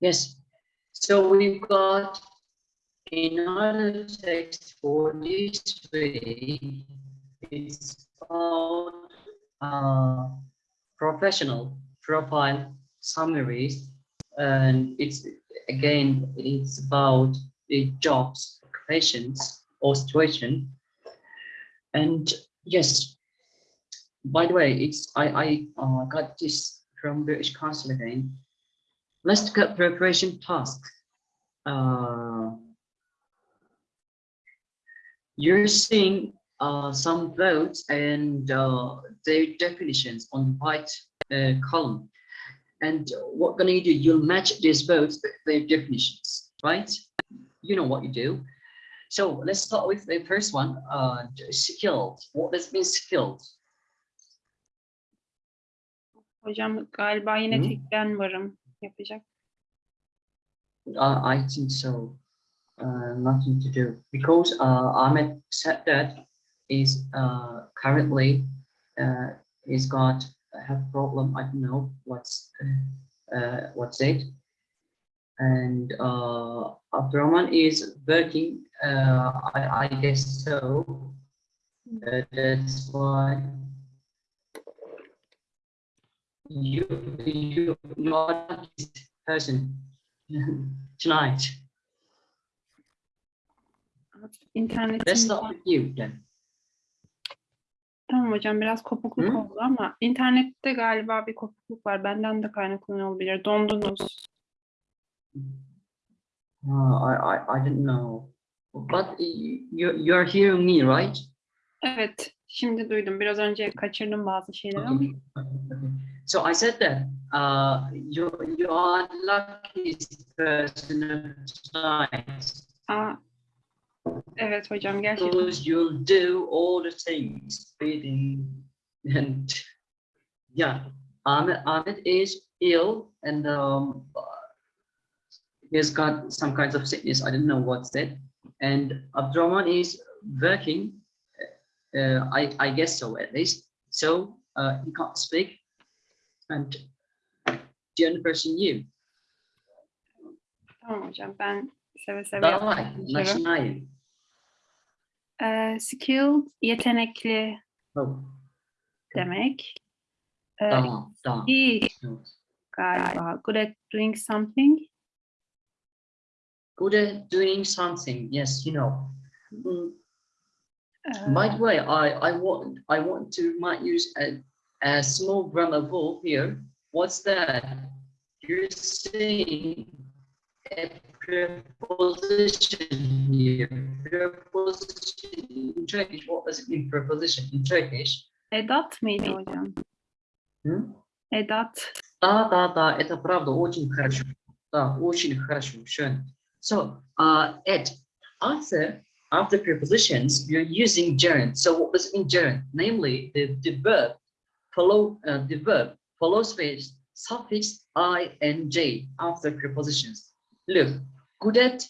Yes. So we've got another text for this way. It's called uh, professional profile summaries, and it's again it's about the jobs, occupations, or situation. And yes, by the way, it's I I uh, got this from British Council again. Let's look at preparation tasks. Uh, you're seeing uh, some votes and uh, their definitions on white uh, column. And what gonna you do? You'll match these votes with their definitions, right? You know what you do. So let's start with the first one, uh, skilled. What does it mean skilled? Hocam galiba yine Hı? tek ben varım yapacak. Uh, I think so. Uh, nothing to do because uh, Ahmed said that is uh, currently uh, he's got have problem. I don't know what's uh, uh, what's it. And uh, Abdurrahman is working. Uh, I, I guess so. Uh, that's why you you you are not this person tonight. İnternetim start with you then. tamam hocam biraz kopukluk Hı? oldu ama internette galiba bir kopukluk var. Benden de kaynaklanıyor olabilir. Dondunuz. Uh, I, I I don't know, but you you're hearing me, right? Evet, şimdi duydum. Biraz önce kaçırdım bazı şeyleri ama. Okay. So I said that uh, you you are lucky person tonight Aa, evet hocam gerçekten. because you'll do all the things, feeding and yeah. Ahmed Ahmed is ill and um, he's got some kinds of sickness. I don't know what's that. And Abdurrahman is working. Uh, I I guess so at least. So uh, he can't speak and the only person you. Tamam hocam ben seve seve skilled, yetenekli oh. demek. Uh, ah, ee, galiba. Uh, good at doing something. Good at doing something, yes, you know. Mm. Uh, By the way, I, I, want, I want to might use a a small grammar rule here. What's that? You're saying a preposition here. Preposition in Turkish. What does it mean? Preposition in Turkish. edat mıydı hocam? Hmm? Edat. Да, да, да, это правда очень хорошо. Да, очень хорошо. Schön. So, uh, Ed, after after prepositions, you're using gerund. So, what does it mean gerund? Namely, the, the verb follow uh, the verb follows with suffix ing after prepositions. Look, good at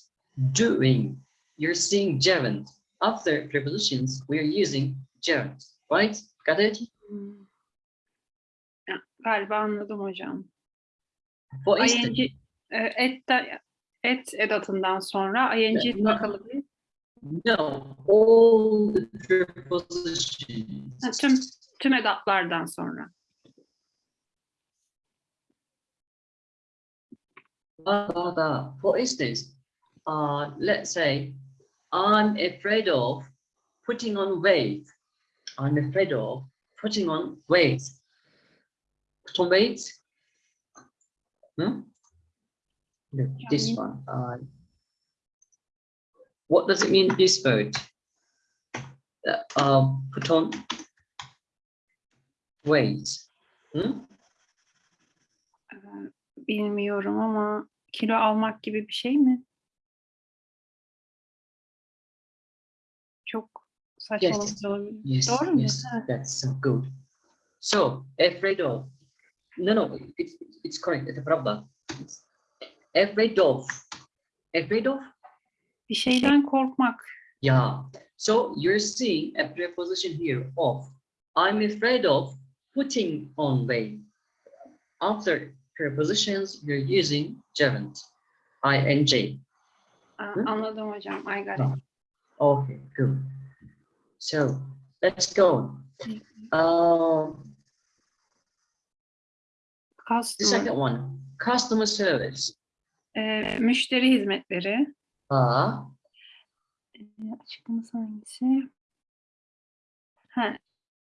doing. You're seeing gerund. After prepositions, we're using gerund. Right? Got it? Hmm. Ya, galiba anladım hocam. For instance, ING, et, et edatından sonra ing bir No, all the prepositions. Ha, tüm tüm edatlardan sonra. Da, da. For instance, uh, let's say I'm afraid of putting on weight. I'm afraid of putting on weight. Put on weight. Hmm? Look, this one. Uh, what does it mean? This word. Uh, um, put on weight. Hmm? Ee, Bilmiyorum ama kilo almak gibi bir şey mi? Çok saçmalık Yes. olabilir. Yes, Doğru mu? yes, that's so good. So, afraid of. No, no, it's, it's correct. Problem. It's afraid of. Afraid of? Bir şeyden korkmak. Yeah. So, you're seeing a preposition here of. I'm afraid of putting on weight. After prepositions, we're using gerund, ing. Aa, anladım hocam. I got it. Okay, good. So let's go. Um, the Customer, second one, customer service. e, müşteri hizmetleri. Uh, E, açıklaması hangisi? Ha,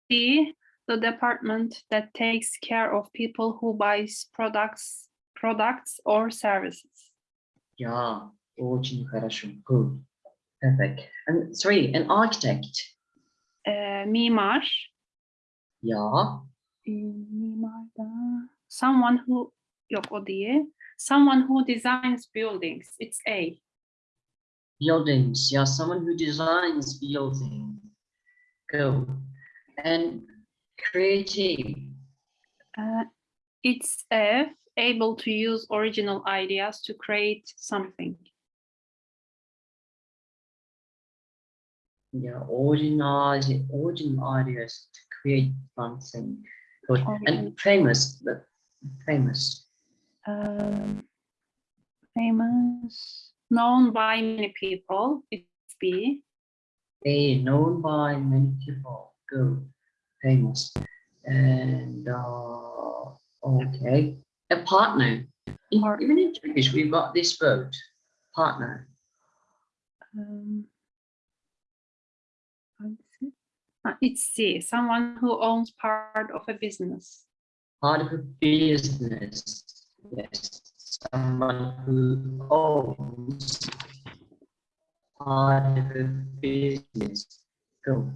the, the department that takes care of people who buys products, products or services. yeah, очень хорошо. Good. Perfect. And three, an architect. E, mimar. Yeah. E, mimar da. Someone who, yok o değil. Someone who designs buildings. It's A. Buildings. Yeah, someone who designs building. Go. And creative. Uh, it's F, able to use original ideas to create something. Yeah, original, original ideas to create something. Good. Original. And famous. Famous. Um, famous, known by many people. It's B. They known by many people. Good. Famous. And uh, okay. A partner. In, even in Turkish, we've got this word. Partner. Um? Ah, it's C. Someone who owns part of a business. Part of a business. Yes. Someone who owns part of a business. Good.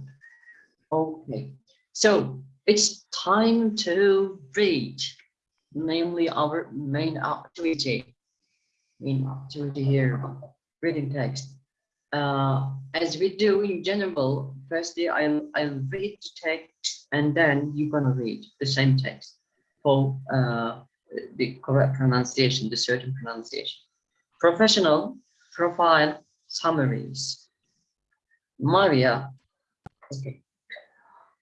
Okay. So it's time to read, namely our main activity. Main activity here, reading text. Uh, as we do in general, firstly I'll I'll read the text and then you're gonna read the same text for uh, the correct pronunciation, the certain pronunciation. Professional profile summaries. Maria. Okay.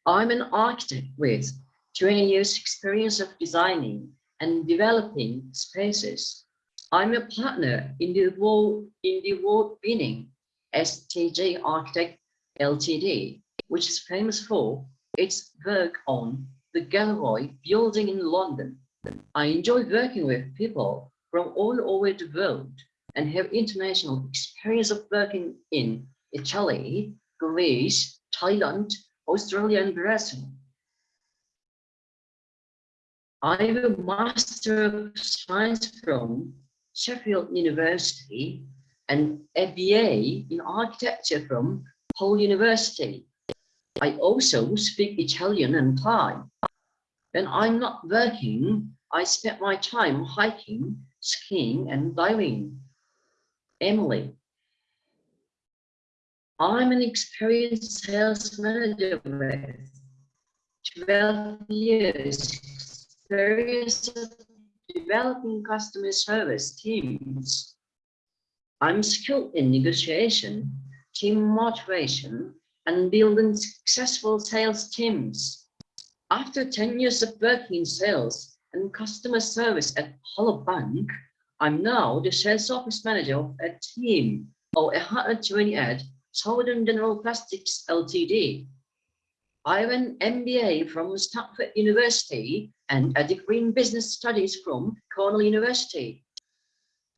I'm an architect with 20 years experience of designing and developing spaces. I'm a partner in the award in the award-winning STG Architect Ltd, which is famous for its work on the Gallery building in London. I enjoy working with people from all over the world and have international experience of working in Italy, Greece, Thailand, Australia, and. I have a Master of Science from Sheffield University and a BA in Architecture from Hull University. I also speak Italian and Thai. When I'm not working, I spend my time hiking, skiing, and diving. Emily. I'm an experienced sales manager with 12 years experience of developing customer service teams. I'm skilled in negotiation, team motivation, and building successful sales teams. After 10 years of working in sales and customer service at Hollow Bank, I'm now the sales office manager of a team of 120 at Southern General Plastics Ltd. I have an MBA from Stanford University and a degree in business studies from Cornell University.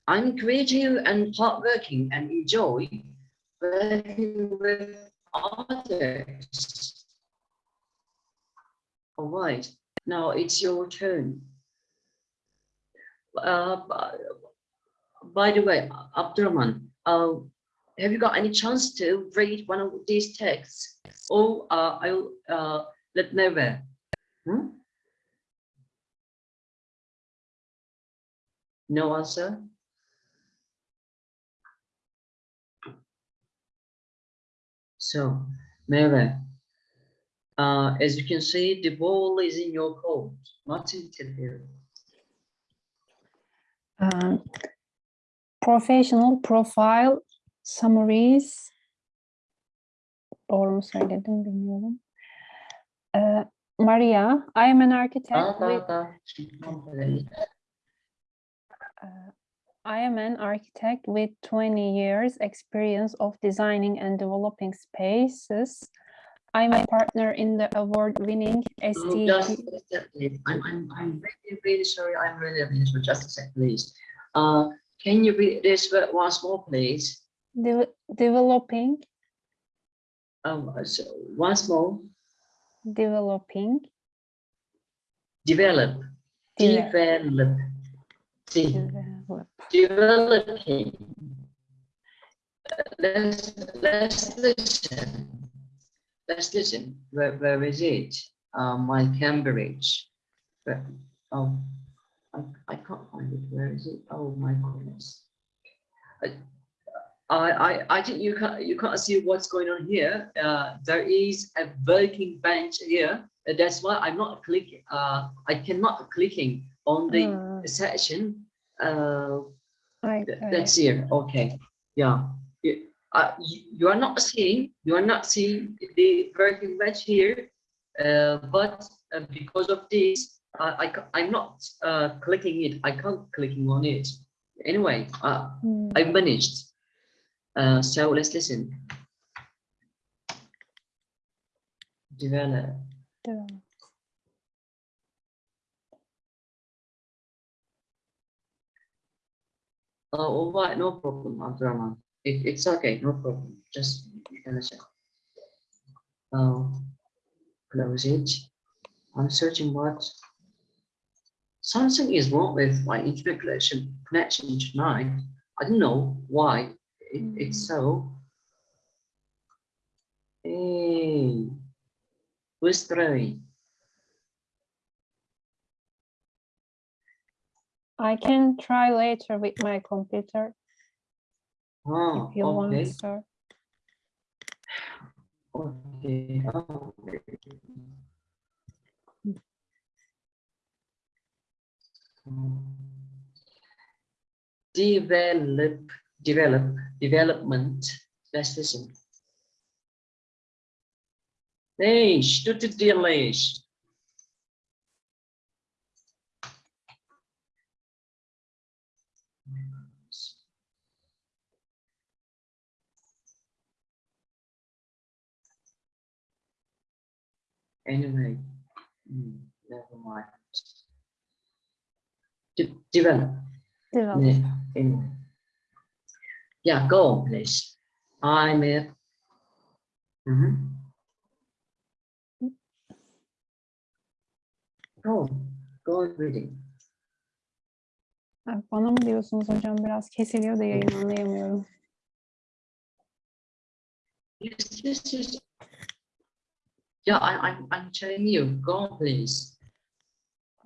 I'm creative and hardworking and enjoy working with others. All right, now it's your turn. Uh, by, the way, Abdurrahman, uh, have you got any chance to read one of these texts? Or uh, I'll uh, let Neve. Hmm? No answer? So, Mary, uh, as you can see, the ball is in your court, not in Tilbury. Um, professional profile summaries mu söyledim bilmiyorum. Uh, Maria, I am an architect with. Uh, I am an architect with 20 years experience of designing and developing spaces. I'm a partner in the award-winning Oh, STG. just a sec, please. I'm, I'm, I'm really, really sorry. I'm really, really sorry. Just a sec, please. Uh, can you read this word once more, please? De- developing, Um, so once more, developing, develop, Develop. develop, de- develop. developing. Let's, let's listen. Let's listen. Where, where is it? Uh, my Cambridge. Where, oh, I, I can't find it. Where is it? Oh my goodness. I, I, I, I think you can't, you can't see what's going on here. Uh, there is a working bench here. Uh, That's why I'm not clicking. Uh, I cannot clicking on the Hmm, section. Uh, Th- That's here, okay, yeah. You, uh, you, are not seeing, you are not seeing the working bench here, uh, but uh, because of this, uh, I, I, am not uh, clicking it, I can't clicking on it. Anyway, uh, Hmm, I managed. Uh, so let's listen. Develop. develop. Oh, all right, no problem, Abdurrahman. It, it's okay, no problem. Just you can check. Oh, close it. I'm searching what. Something is wrong with my internet connection connection tonight. I don't know why it, it's mm. so. Hey, who's throwing? I can try later with my computer Oh, if you okay. want, sir. Okay. Oh, mm. Develop, develop development destination. Değiş, tutu değiş. Anyway, hmm, never mind. De develop. Develop. Ne, anyway. Yeah, go on, please. I'm it. Mhm. Go on, go on reading. Ay, Bana mı diyorsunuz hocam? Biraz kesiliyor da yayın anlayamıyorum. Yes, yes, yes. Yeah, I, I'm, I'm telling you, go on, please.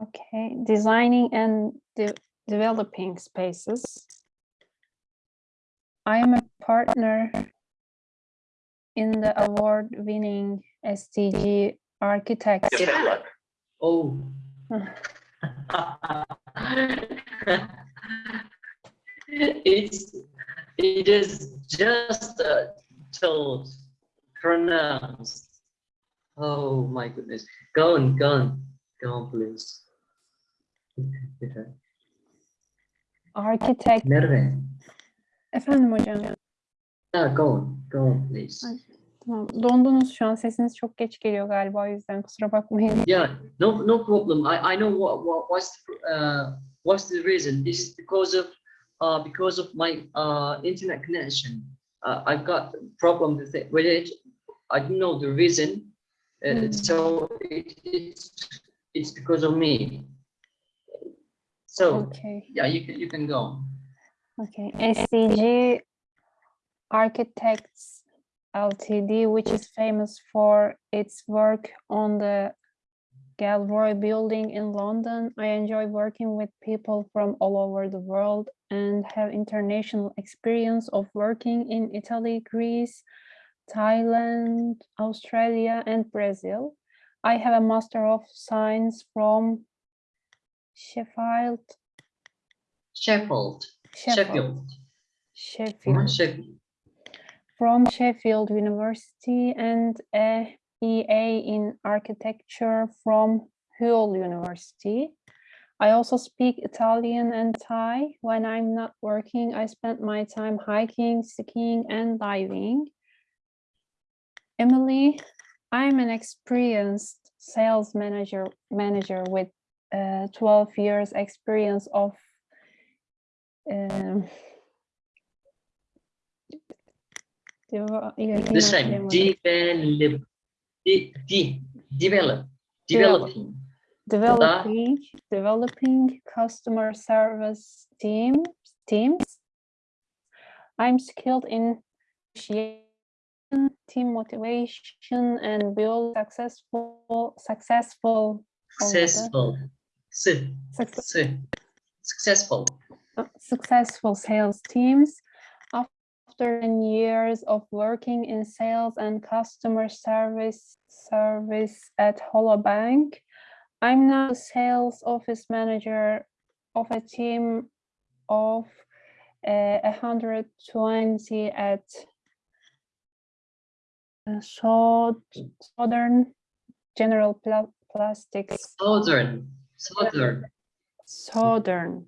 Okay, designing and de- developing spaces. I am a partner in the award-winning SDG architect. Develop. Oh. it's it is just uh, told pronounced. Oh my goodness. Go on, go on, go on, please. Architect. Nerve. Efendim hocam. Yeah, go on, go on, please. Ay. Tamam. Dondunuz şu an. Sesiniz çok geç geliyor galiba o yüzden kusura bakmayın. Yeah, no, no problem. I, I know what, what what's the, uh what's the reason. This is because of uh because of my uh internet connection. Uh, I've got problem with it with it. I don't know the reason. Uh, Mm. So it, it's it's because of me. So Okay. yeah, you can you can go. Okay, SCG Architects Ltd, which is famous for its work on the Galroy building in London. I enjoy working with people from all over the world and have international experience of working in Italy, Greece, Thailand, Australia, and Brazil. I have a Master of Science from Sheffield. Sheffield. Sheffield. Sheffield. Sheffield. From Sheffield University and a BA in architecture from Hull University. I also speak Italian and Thai. When I'm not working, I spend my time hiking, skiing, and diving. Emily, I'm an experienced sales manager manager with uh, 12 years experience of deva- yine Eh, the same. Develop. De, de, develop. Developing. developing developing customer service team teams i'm skilled in team motivation and build successful successful Successful. Su. Successful. Successful sales teams after 10 years of working in sales and customer service service at Hello Bank. I'm now sales office manager of a team of uh, 120 at uh, Southern General Pla- Plastics. Southern. Southern. Southern.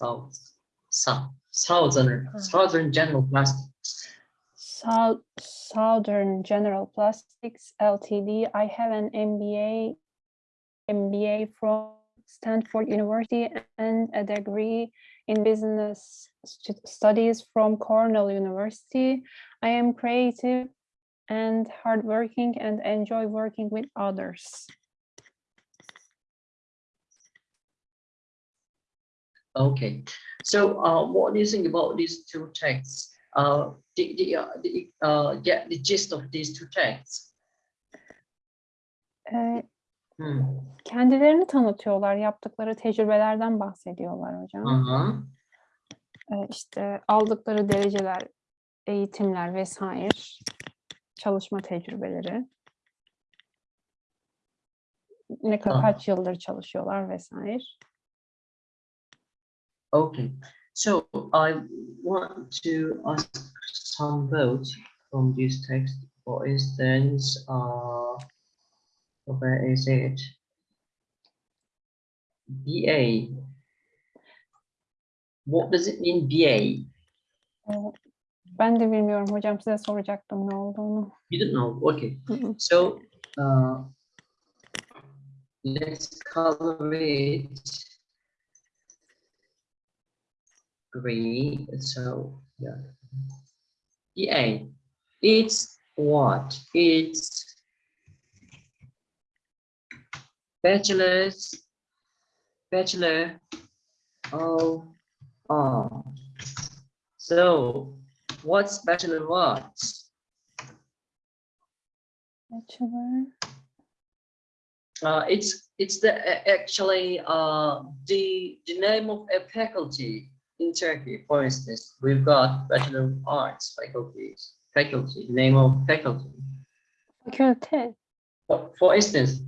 South. South. Southern. Uh-huh. Southern General Plastics. South Southern General Plastics Ltd. I have an MBA MBA from Stanford University and a degree in business stu- studies from Cornell University. I am creative and hardworking and enjoy working with others. Okay. So, uh, what do you think about these two texts? Uh, the, the, uh, the, uh, get the gist of these two texts. Ee, Hmm. kendilerini tanıtıyorlar, yaptıkları tecrübelerden bahsediyorlar hocam. Uh-huh. Ee, işte aldıkları dereceler, eğitimler vesaire, çalışma tecrübeleri. Ne kadar Aha. kaç yıldır çalışıyorlar vesaire. Okay. So, I want to ask some votes from this text. For instance, uh, where is it? BA. What does it mean, BA? Ben de bilmiyorum hocam size soracaktım ne olduğunu. You don't know. Okay. So, uh, let's color it green. So, yeah. BA. It's what? It's bachelor's, bachelor of art. So, what's bachelor arts? Bachelor. Uh, it's it's the actually uh the the name of a faculty in Turkey. For instance, we've got Bachelor of Arts faculties. Faculty name of faculty. Fakülte. For, for instance,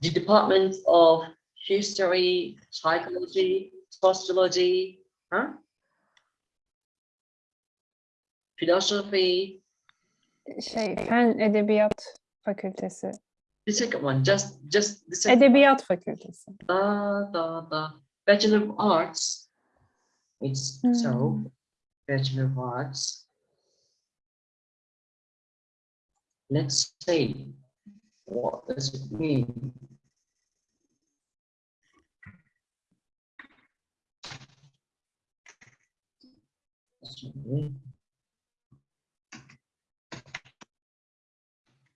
the Department of History, Psychology, Sociology, huh? Philosophy. Şey, Fen Edebiyat Fakültesi. The second one, just just the second. Edebiyat Fakültesi. da da da Bachelor of Arts. It's so Hmm. Bachelor of Arts. Let's say, what does it mean?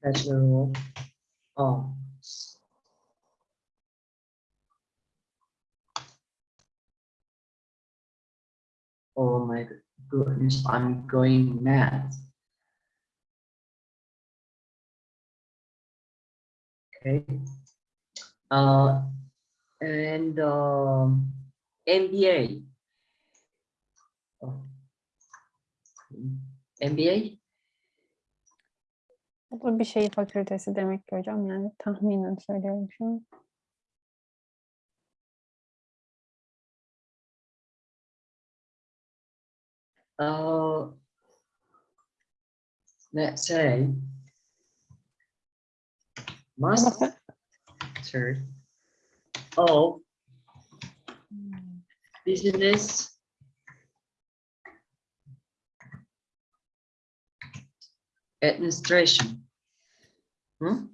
Bachelor of goodness, I'm going mad. Okay. Uh, and um, MBA. Oh. MBA? Bu bir şey fakültesi demek ki hocam yani tahminen söylüyorum şu an. Uh, let's say Ama master. of business administration. Hı?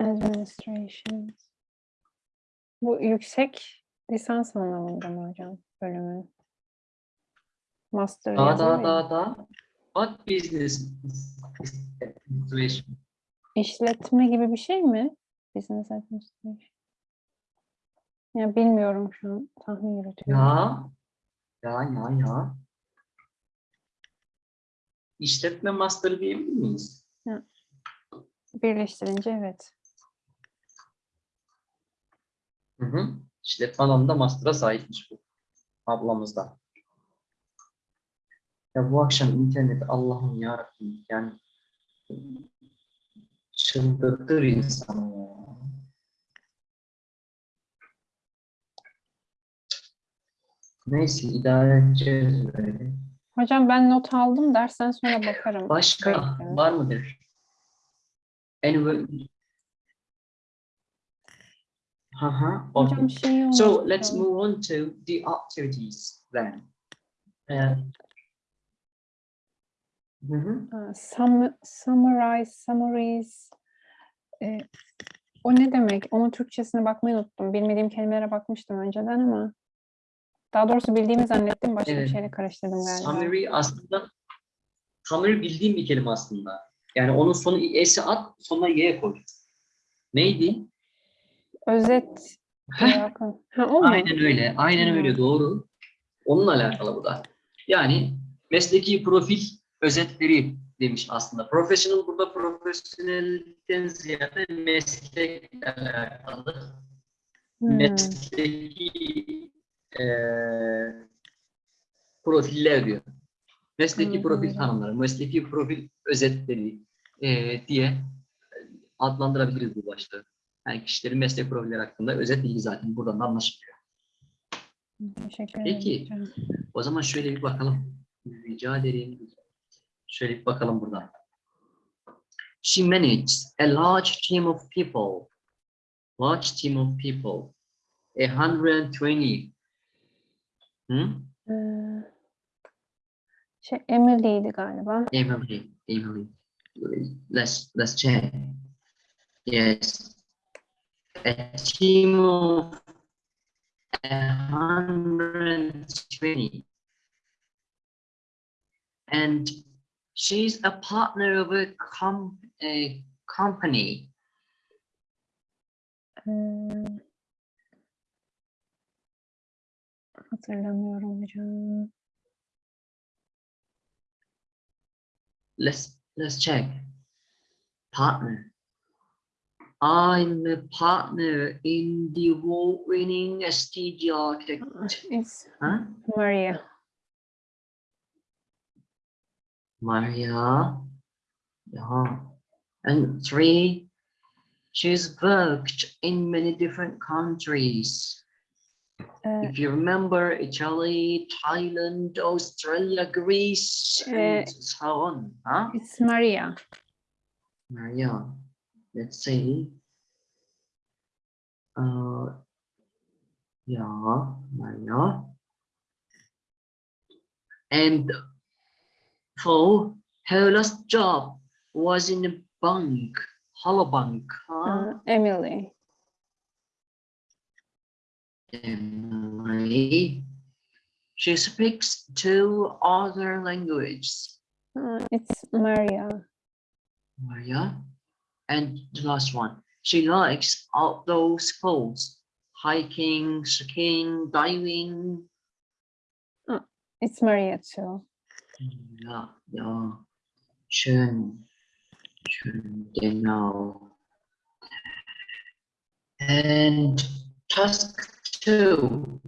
Administration. Bu yüksek lisans anlamında mı hocam bölümü? Master Da yazıyor da ya. da da. What business administration? İşletme gibi bir şey mi? Business administration. Ya bilmiyorum şu an tahmin yürütüyorum. Ya. Ya ya ya. İşletme master diyebilir miyiz? Birleştirince evet. Hı hı. İşletme alanında master'a sahipmiş bu. Ablamız da. Ya bu akşam internet Allah'ım yarabbim yani çıldırtır insanı ya. Neyse idare edeceğiz böyle. Hocam ben not aldım dersten sonra bakarım. Başka Bekliyorum. var mıdır? Anyway. Haha. Hocam okay. şeyi So let's move on to the activities then. Uh, hı hı. Ha, sum- summarize, summaries. e, o ne demek? Onun Türkçesine bakmayı unuttum. Bilmediğim kelimelere bakmıştım önceden ama daha doğrusu bildiğimi zannettim. Başka bir Evet. şeyle karıştırdım galiba. Summary aslında summary bildiğim bir kelime aslında. Yani onun sonu s'e at, sonuna y koy. Neydi? Özet. Ha, o aynen öyle. Aynen Hmm. öyle doğru. Onunla alakalı bu da. Yani mesleki profil özetleri demiş aslında. Professional burada profesyonellikten ziyade meslekle alakalı. Hmm. mesleki eee profiller diyor. Mesleki Hı, profil tanımları, mesleki profil özetleri eee, diye adlandırabiliriz bu başlığı. Yani kişilerin meslek profilleri hakkında özet bilgi zaten buradan da anlaşılıyor. Teşekkür ederim. Peki. O zaman şöyle bir bakalım. Rica ederim. Şöyle bakalım buradan. She manages a large team of people. Large team of people. A hundred twenty. Hı? Ee, şey Emily'ydi galiba. Emily, Emily. Let's let's check. Yes. A team of a hundred twenty. And she's a partner of a com a company. Ee, hatırlamıyorum hocam. Let's let's check. Partner. I'm a partner in the award-winning STG architect. Oh, it's Huh? Maria. Maria. Yeah. And three, she's worked in many different countries. Ee, If you remember, Italy, Thailand, Australia, Greece, and so on. Huh? it's Maria. Maria, let's see. Uh, yeah, Maria. And for her last job was in a bank, Hollow Bank. Huh? Ee, Emily. Emily. She speaks two other languages. Ee, it's Maria. Maria. And the last one. She likes outdoor sports, hiking, skiing, diving. Uh, it's Maria too. Ja, ja. Schön. Schön, genau. And task two.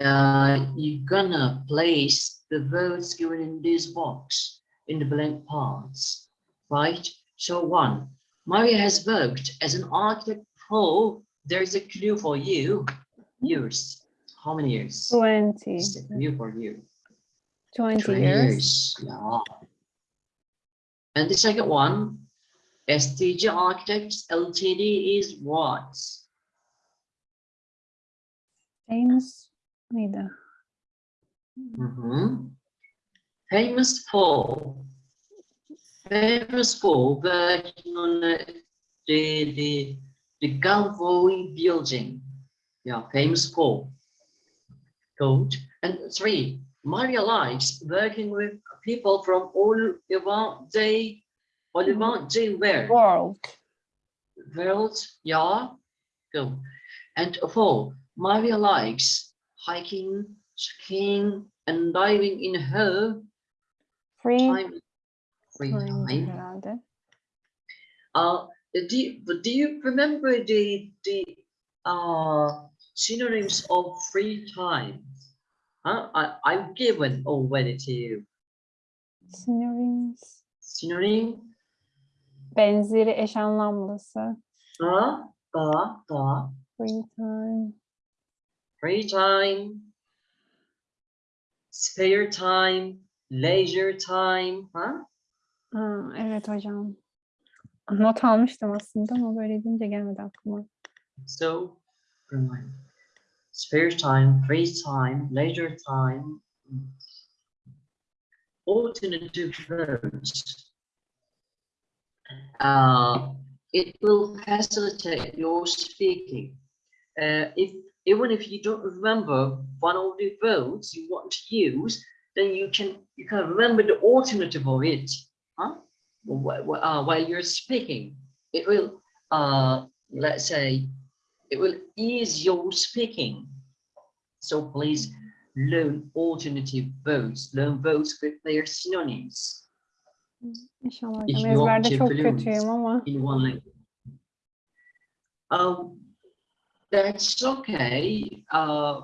Uh, you're gonna place the words given in this box in the blank parts, right? So one, Maria has worked as an architect for, there's a clue for you, years. How many years? 20. It's a clue for you. 20 20 years. years. Yeah. And the second one, STG Architects Ltd is what? Famous mıydı? Mhm. Famous for famous for working on the the the Galvoy building. Yeah, famous for. And three, Maria likes working with people from all around the all around the world. World. World, yeah. Good. And four, Maria likes hiking, skiing, and diving in her Free time. Free time time. Uh, do you, do you remember the the uh synonyms of free time? Huh? I I've given you. Synonyms. Synonym Benzeri eş anlamlısı. da da da Free time. free time, spare time, leisure time. Huh? Ha, evet hocam. Not almıştım aslında ama böyle deyince gelmedi aklıma. So, remind. Spare time, free time, leisure time, alternative verbs. Uh, it will facilitate your speaking. Uh, if even if you don't remember one of the verbs you want to use, then you can you can remember the alternative of it, huh? Wh- wh- uh, while you're speaking, it will uh, let's say it will ease your speaking. So please learn alternative verbs, learn verbs with their synonyms İnşallah If you want to çok kötüyüm ama in one language. Um, that's okay. Uh,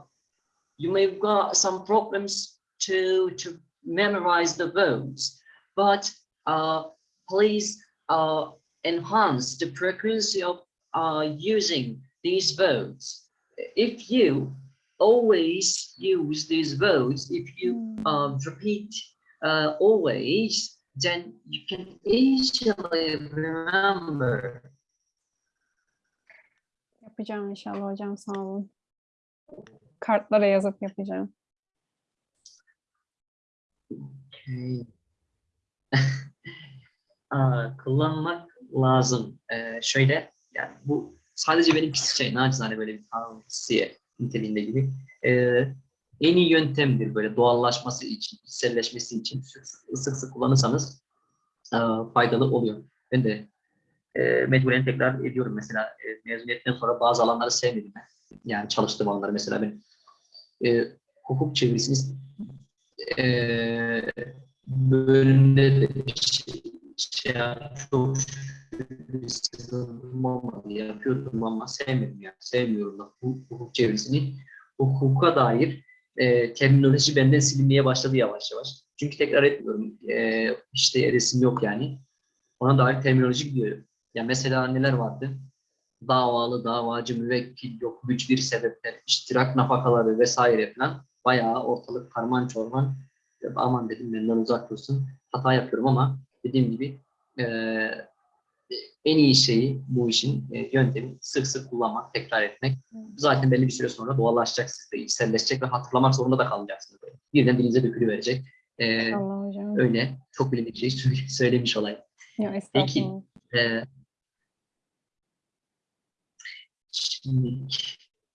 you may have got some problems to to memorize the verbs, but uh, please uh, enhance the frequency of uh, using these verbs. If you always use these verbs, if you Hmm, uh, repeat uh, always, then you can easily remember. yapacağım inşallah hocam sağ olun. Kartlara yazıp yapacağım. Okay. Kullanmak lazım. Ee, şöyle, yani bu sadece benim şey, nacizane böyle bir tavsiye niteliğinde gibi. Ee, en iyi yöntemdir böyle doğallaşması için, içselleşmesi için sık sık, kullanırsanız e, faydalı oluyor. Ben de e, mecburen tekrar ediyorum mesela e, mezuniyetten sonra bazı alanları sevmedim ben. Yani çalıştığım alanları mesela ben e, hukuk çevirisini e, bölümde de şey, şey çok şükür. Yapıyordum ama sevmedim yani. Sevmiyorum da bu hukuk çevirisini. Hukuka dair e, terminoloji benden silinmeye başladı yavaş yavaş. Çünkü tekrar etmiyorum. E, işte edesim yok yani. Ona dair terminoloji gidiyor. Ya mesela neler vardı? Davalı, davacı, müvekkil, yok güç bir sebepler, iştirak nafakaları vesaire falan. Bayağı ortalık karman çorman. Aman dedim benden uzak dursun. Hata yapıyorum ama dediğim gibi e, en iyi şeyi bu işin e, yöntemi sık sık kullanmak, tekrar etmek. Zaten belli bir süre sonra doğallaşacak, sizde içselleşecek ve hatırlamak zorunda da kalacaksınız. Böyle. Birden dilinize dökülüverecek. E, İnşallah hocam. öyle çok bilindik şey söyle- söylemiş olayım. Yok Peki. Ee, şimdi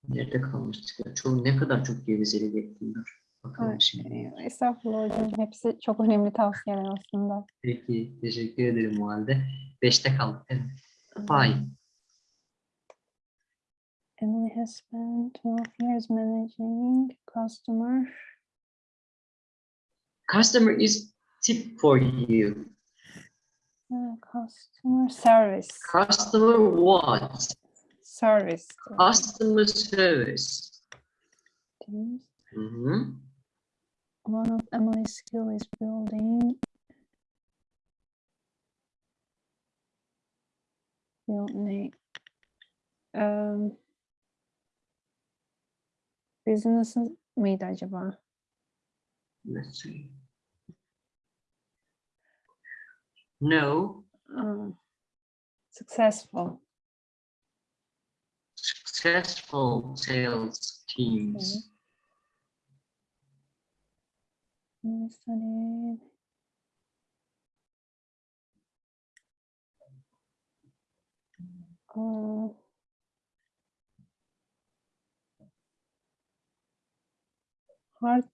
nerede kalmıştık ya? Çok, ne kadar çok gevezeli bekliyorlar. Bakalım şimdi. Estağfurullah hocam. Hepsi çok önemli tavsiyeler aslında. Peki, teşekkür ederim o halde. Beşte kaldık. Evet. Fine. Emily has spent 12 years managing customer Customer is tip for you. uh, customer service. Customer what? Service. Customer service. diyoruz. Hı hı. One of Emily's skill is building build ne? Um, business acaba? Let's see. No, Aa, Successful. Successful sales teams. I Uh,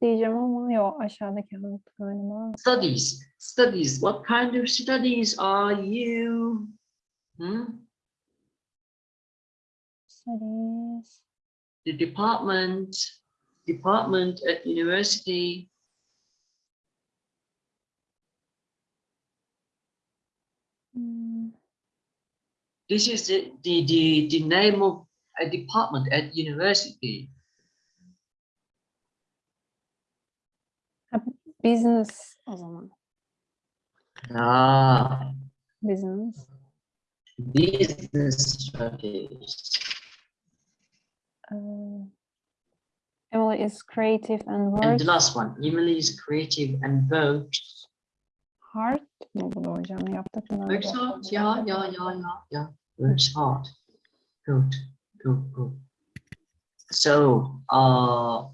diyeceğim ama yok aşağıdaki hard galiba. Studies. Studies. What kind of studies are you? Hmm? Studies. The department. Department at university. This is the, the, the, the name of a department at university. Business o zaman. Ah, Business. business studies. Uh, Emily is creative and And the last one, Emily is creative and works. Hard. Bu bu da hocam yaptık mı? Works hard. Yeah, yeah, yeah, yeah, yeah. Works hard. Good, good, good. So, uh,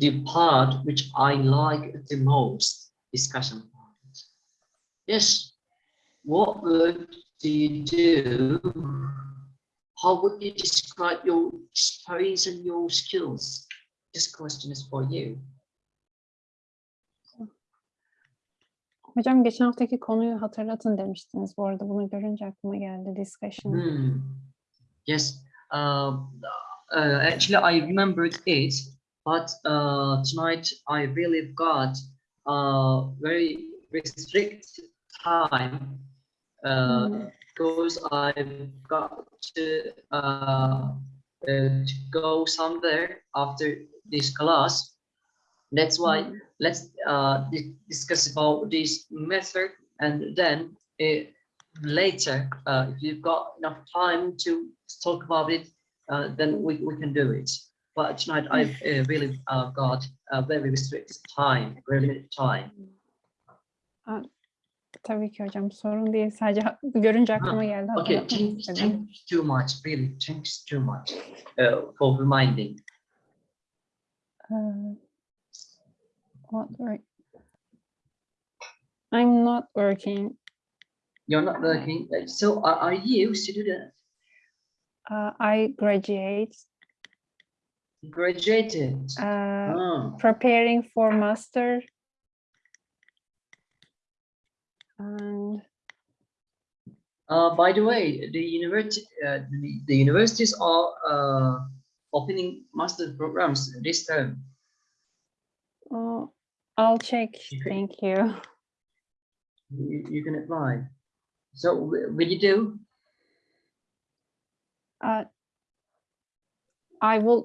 the part which I like the most, discussion part. Yes. What work do you do? How would you describe your experience and your skills? This question is for you. Hocam geçen haftaki konuyu hatırlatın demiştiniz. Bu arada bunu görünce aklıma geldi discussion. Hmm. Yes. Uh, uh, actually, I remembered it, but uh, tonight I really got uh, very restricted time uh, Hmm. because I've got to, uh, uh, to go somewhere after this class. That's why Hmm. let's uh, discuss about this method and then uh, later, uh, if you've got enough time to talk about it, uh, then we, we can do it. But tonight I've uh, really uh, got a very restricted time, very limited time. Tabii ki hocam sorun değil. Sadece görünce aklıma geldi. Okay, thanks, thanks too much, really, thanks too much uh, for reminding. What work? I'm not working. You're not working, so are, are you student? Uh, I graduate. Graduated? Uh, Ah. preparing for master. And Uh, by the way, the university, uh, the, the universities are uh, opening master programs this term. uh, I'll check. Thank you. You, you can apply. So will you do? Uh, I would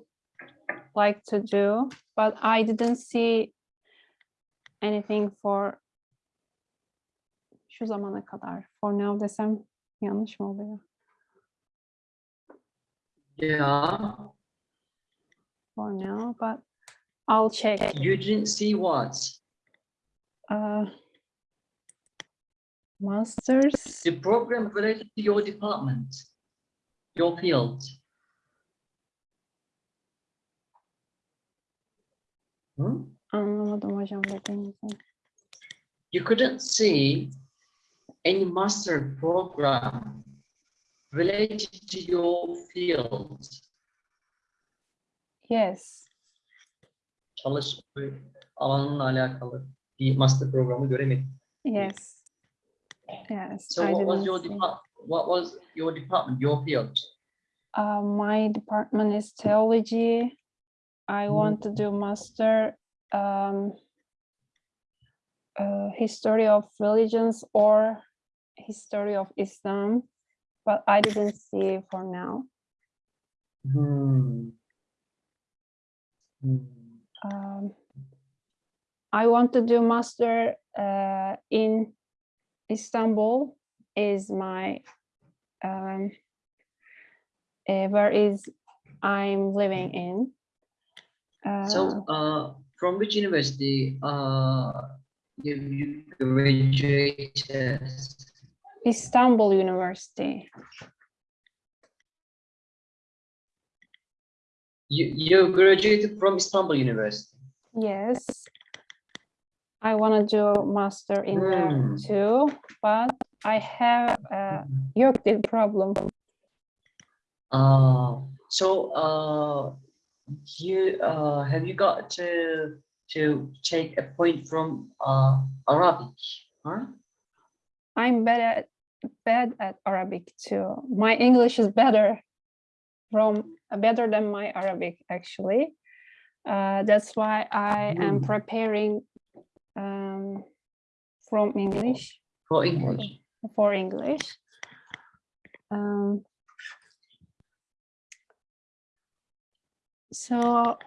like to do, but I didn't see anything for şu zamana kadar. For now desem yanlış mı oluyor? Yeah. For now, but I'll check. You didn't see what? Uh, masters. The program related to your department, your field. Hmm? Anlamadım hocam dediğinizi. You couldn't see any master program related to your field. Yes. Çalış alanınla alakalı bir master programı göremedim. Yes. Yes. So I what was your see. depart? What was your department? Your field? Uh, my department is theology. I want to do master um, uh, history of religions or history of Islam, but I didn't see for now. Hmm. Hmm. Um, I want to do master uh, in Istanbul. Is my um, uh, where is I'm living in. Uh, So, uh, from which university, uh, you, you graduated? Istanbul University. You, you graduated from Istanbul University. Yes. I want to do master in there Hmm. too, but I have a YÖKDİL problem. Uh, so, uh, you, uh, have you got to, to take a point from, uh, Arabic, huh? I'm bad at bad at Arabic too. My English is better from better than my Arabic actually. Uh, that's why I am Hmm. preparing um, from English For English. for English. Um, so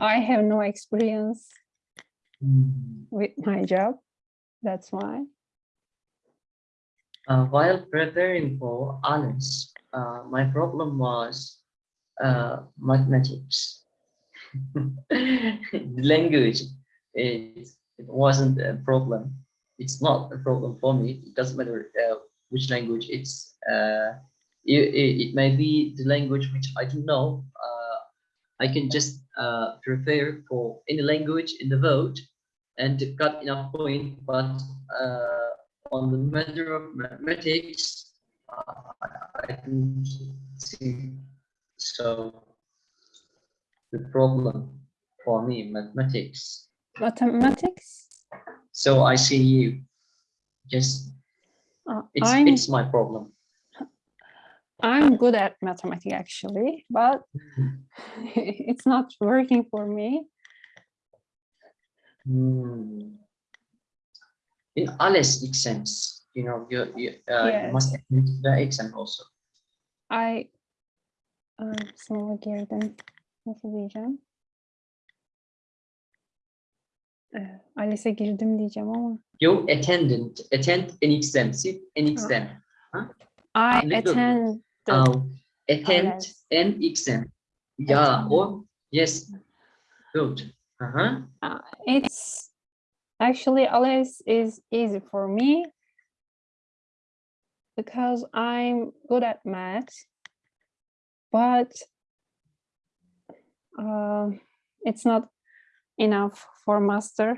I have no experience Hmm. with my job. That's why. Uh, while preparing for honors, uh, my problem was uh, mathematics. the language, it, it wasn't a problem. It's not a problem for me. It doesn't matter uh, which language it's. Uh, it, it, may be the language which I don't know. Uh, I can just uh, prepare for any language in the vote and got enough point, but uh, on the matter of mathematics, I didn't see. So the problem for me, mathematics. Mathematics. So I see you. Just Uh, it's I'm it's my problem. I'm good at mathematics actually, but it's not working for me. Hmm. In ALES exams, you know, you you, uh, you must Yes. attend the exam also. I sınava girdim. Nasıl diyeceğim? Ee, ALES'e girdim diyeceğim ama You attended attend an exam, sit an exam. I Little. attend the Um, attend ALES. an exam. Yeah, or yes, good. Uh-huh. Uh, it's actually ALES is easy for me because I'm good at math, but um, it's not enough for master,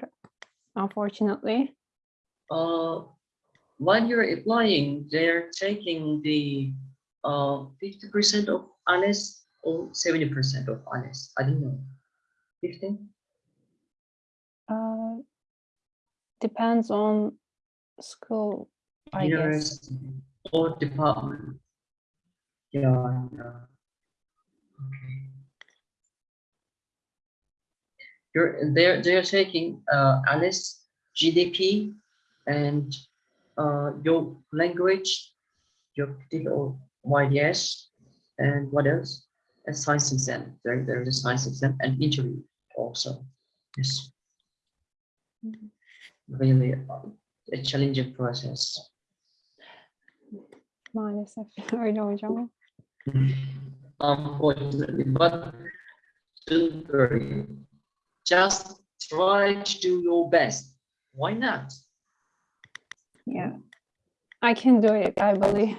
unfortunately. Uh, while you're applying, they're taking the uh 50% of ALES or 70% of ALES. I don't know. 50? Uh, depends on school, I guess. Or department. Yeah, yeah. Okay. You're they're they're taking uh ALES, GDP, and uh your language, your particular YDS, and what else? A science exam. There there is a science exam and interview also. Yes. Really uh, a challenging process. Maalesef öyle hocam. Unfortunately, but. Just try to do your best. Why not? Yeah, I can do it, I believe.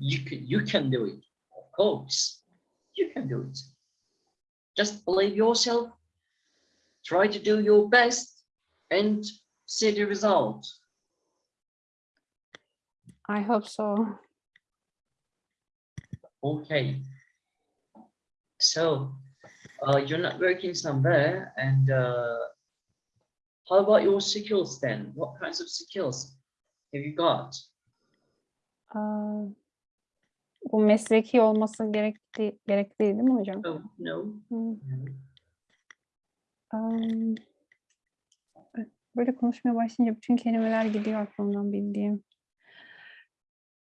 You can, you can do it. Of course, you can do it. Just believe yourself. Try to do your best and see the result. I hope so. Okay. So, uh, you're not working somewhere, and uh, how about your skills then? What kinds of skills have you got? Aa, bu mesleki olması gerekti gerekli değil mi hocam? Oh, no. No. am, Böyle konuşmaya başlayınca bütün kelimeler gidiyor aklımdan bildiğim.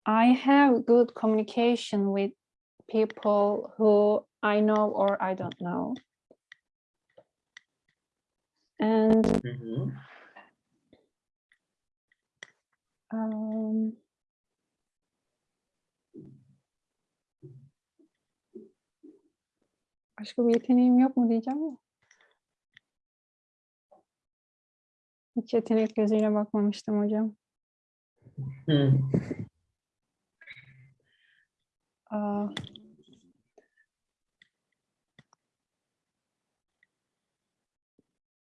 I have good communication with people who I know or I don't know. And Mhm. um, başka bir yeteneğim yok mu diyeceğim ama. Hiç yetenek gözüyle bakmamıştım hocam. Hmm. Aa,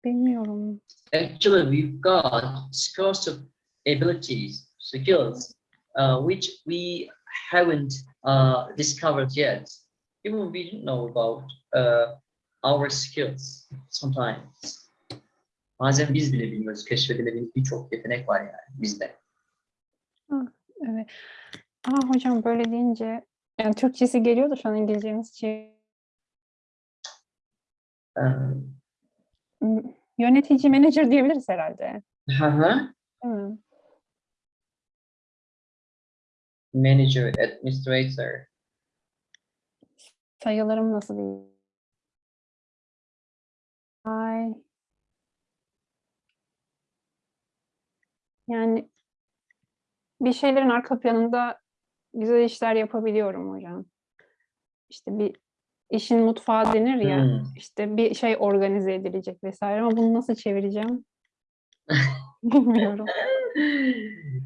bilmiyorum. Actually, we've got scores of abilities, skills, uh, which we haven't uh, discovered yet. Even we don't know about uh, our skills sometimes. Bazen biz bile bilmiyoruz. Keşfedilebilecek birçok yetenek var yani bizde. Evet. Aa hocam böyle deyince yani Türkçesi geliyor da şu an İngilizcemiz şey Ee, m- yönetici manager diyebiliriz herhalde. hı hı. Manager, administrator. Sayılarım nasıl değil? Ay. Yani bir şeylerin arka planında güzel işler yapabiliyorum hocam. İşte bir işin mutfağı denir ya. Hmm. işte bir şey organize edilecek vesaire ama bunu nasıl çevireceğim? Bilmiyorum.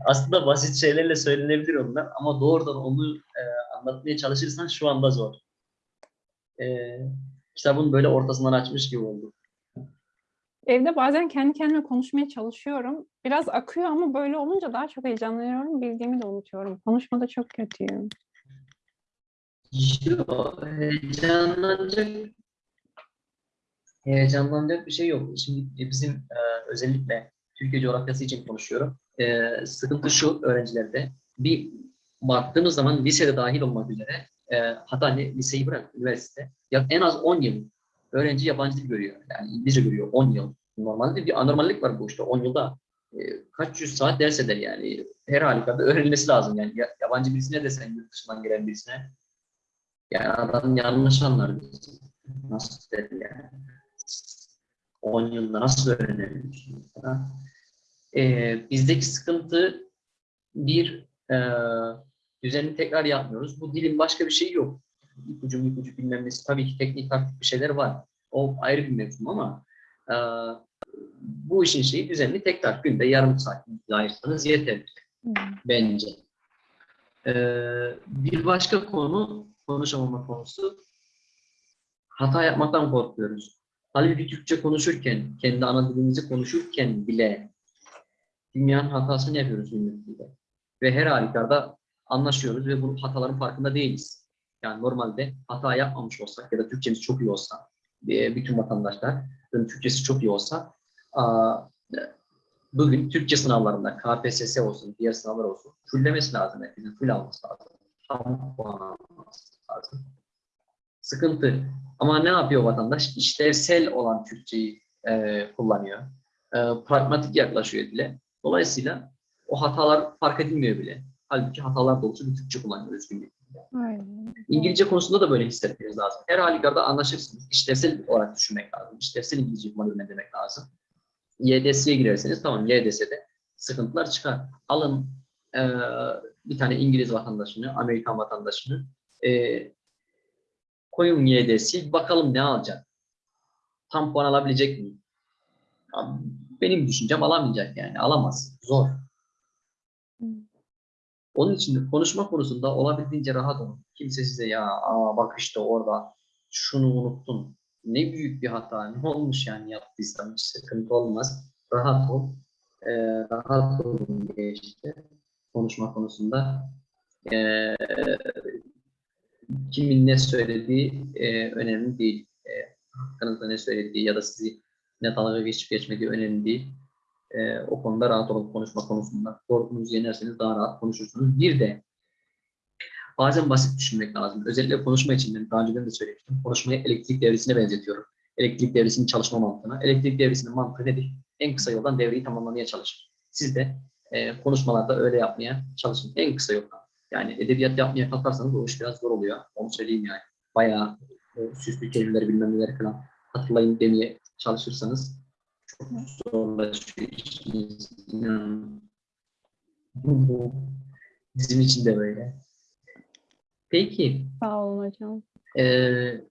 Aslında basit şeylerle söylenebilir onlar ama doğrudan onu e, anlatmaya çalışırsan şu anda zor. E, kitabın böyle ortasından açmış gibi oldu. Evde bazen kendi kendime konuşmaya çalışıyorum. Biraz akıyor ama böyle olunca daha çok heyecanlanıyorum. Bildiğimi de unutuyorum. Konuşmada çok kötüyüm. Yok, heyecanlanacak heyecanlanacak bir şey yok. Şimdi bizim e, özellikle Türkiye coğrafyası için konuşuyorum. E, sıkıntı şu öğrencilerde. Bir baktığımız zaman lisede dahil olmak üzere e, hatta hani liseyi bırak üniversite ya en az 10 yıl öğrenci yabancı dil görüyor. Yani İngilizce görüyor 10 yıl. Normalde bir anormallik var bu işte 10 yılda. e, kaç yüz saat ders eder yani. Her halükarda öğrenilmesi lazım. Yani ya- yabancı birisine desen yurt dışından gelen birisine yani adam yanlış anlar bizi. Nasıl der yani? 10 yılda nasıl öğrenebilir? Ee, bizdeki sıkıntı bir e, düzenli tekrar yapmıyoruz. Bu dilin başka bir şeyi yok. İpucu ipucu bilmem nesi. Tabii ki teknik taktik bir şeyler var. O ayrı bir mevzu ama e, bu işin şeyi düzenli tekrar günde yarım saat ayırsanız yeter Hmm. bence. Ee, bir başka konu, konuşamama konusu, hata yapmaktan korkuyoruz. Halbuki Türkçe konuşurken, kendi ana dilimizi konuşurken bile dünyanın hatasını yapıyoruz günlük dilde. Ve her halükarda anlaşıyoruz ve bu hataların farkında değiliz. Yani normalde hata yapmamış olsak ya da Türkçemiz çok iyi olsa, e, bütün vatandaşların Türkçesi çok iyi olsa, bugün Türkçe sınavlarında KPSS olsun, diğer sınavlar olsun fullemesi lazım. Herkesin full alması lazım. Tam puan alması lazım. Sıkıntı. Ama ne yapıyor vatandaş? İşlevsel olan Türkçeyi e, kullanıyor. E, pragmatik yaklaşıyor dile. Dolayısıyla o hatalar fark edilmiyor bile. Halbuki hatalar dolusu bir Türkçe kullanıyoruz günlük. Aynen. İngilizce konusunda da böyle hissetmeniz lazım. Her halükarda anlaşırsınız. İşlevsel olarak düşünmek lazım. İşlevsel İngilizce kullanıyor demek lazım. YDS'ye girerseniz tamam YDS'de sıkıntılar çıkar. Alın eee, bir tane İngiliz vatandaşını, Amerikan vatandaşını eee, koyun YDS'yi bakalım ne alacak. Tam puan alabilecek mi? Benim düşüncem alamayacak yani. Alamaz. Zor. Onun için konuşma konusunda olabildiğince rahat olun. Kimse size ya aa bak işte orada şunu unuttun. Ne büyük bir hata. Ne olmuş yani yaptıysan hiç sıkıntı olmaz. Rahat ol. Ee, rahat olun diye işte konuşma konusunda. Ee, kimin ne söylediği e, önemli değil. E, hakkınızda ne söylediği ya da sizi ne dalga geçip geçmediği önemli değil. E, o konuda rahat olun konuşma konusunda. Korkunuzu yenerseniz daha rahat konuşursunuz. Bir de bazen basit düşünmek lazım. Özellikle konuşma için daha önceden de söylemiştim. Konuşmayı elektrik devresine benzetiyorum. Elektrik devresinin çalışma mantığına. Elektrik devresinin mantığı nedir? En kısa yoldan devreyi tamamlamaya çalışır. Siz de e, konuşmalarda öyle yapmaya çalışın. En kısa yoldan. Yani edebiyat yapmaya kalkarsanız o iş biraz zor oluyor. Onu söyleyeyim yani. Bayağı e, süslü kelimeleri bilmem neleri falan hatırlayın demeye çalışırsanız çok zorlaşıyor işiniz. Bu bizim için de böyle. Peki, Sağ olun hocam. eee,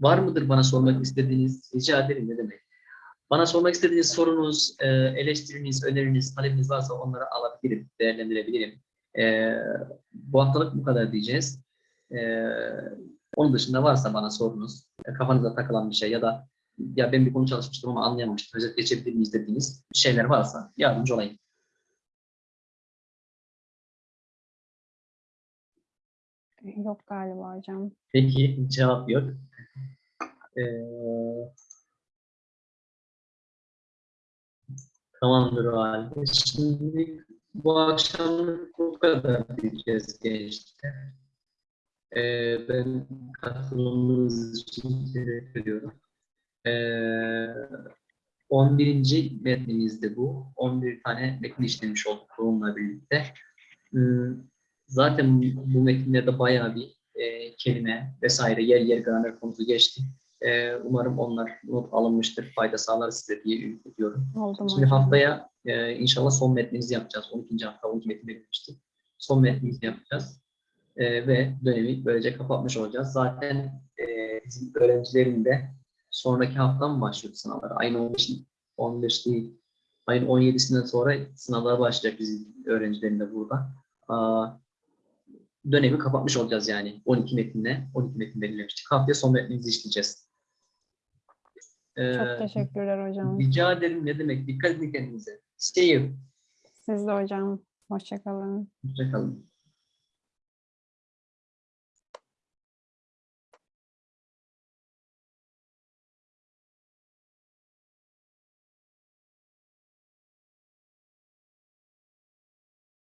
var mıdır bana sormak istediğiniz? Rica ederim ne demek. Bana sormak istediğiniz sorunuz, e, eleştiriniz, öneriniz, talebiniz varsa onları alabilirim, değerlendirebilirim. E, bu haftalık bu kadar diyeceğiz. E, onun dışında varsa bana sorunuz, kafanıza takılan bir şey ya da ya ben bir konu çalışmıştım ama anlayamamıştım, özet geçebilir miyiz dediğiniz şeyler varsa yardımcı olayım. Yok galiba hocam. Peki cevap yok. Ee, tamamdır o halde. Şimdi bu akşamlık bu kadar diyeceğiz gençler. Ee, ben katılımınız için teşekkür ediyorum. Ee, 11. metnimizde bu. 11 tane metin işlemiş olduk bununla birlikte. Hmm, Zaten bu metinlerde bayağı bir e, kelime vesaire yer yer gramer konusu geçti. E, umarım onlar not alınmıştır, fayda sağlar size diye ümit ediyorum. Oldum Şimdi hocam. haftaya e, inşallah son metnimizi yapacağız. 12. hafta 12 metin verilmişti. Son metnimizi yapacağız. E, ve dönemi böylece kapatmış olacağız. Zaten e, bizim öğrencilerin de sonraki hafta mı başlıyor sınavlar? Ayın 15, 15 değil. Ayın 17'sinden sonra sınavlar başlayacak bizim öğrencilerin de burada. Aa, dönemi kapatmış olacağız yani 12 metinle. 12 metin belirlemiştik. Haftaya son metnimizi işleyeceğiz. Ee, Çok teşekkürler hocam. Rica ederim ne demek. Dikkat edin kendinize. You. Siz de hocam. Hoşçakalın. Hoşçakalın.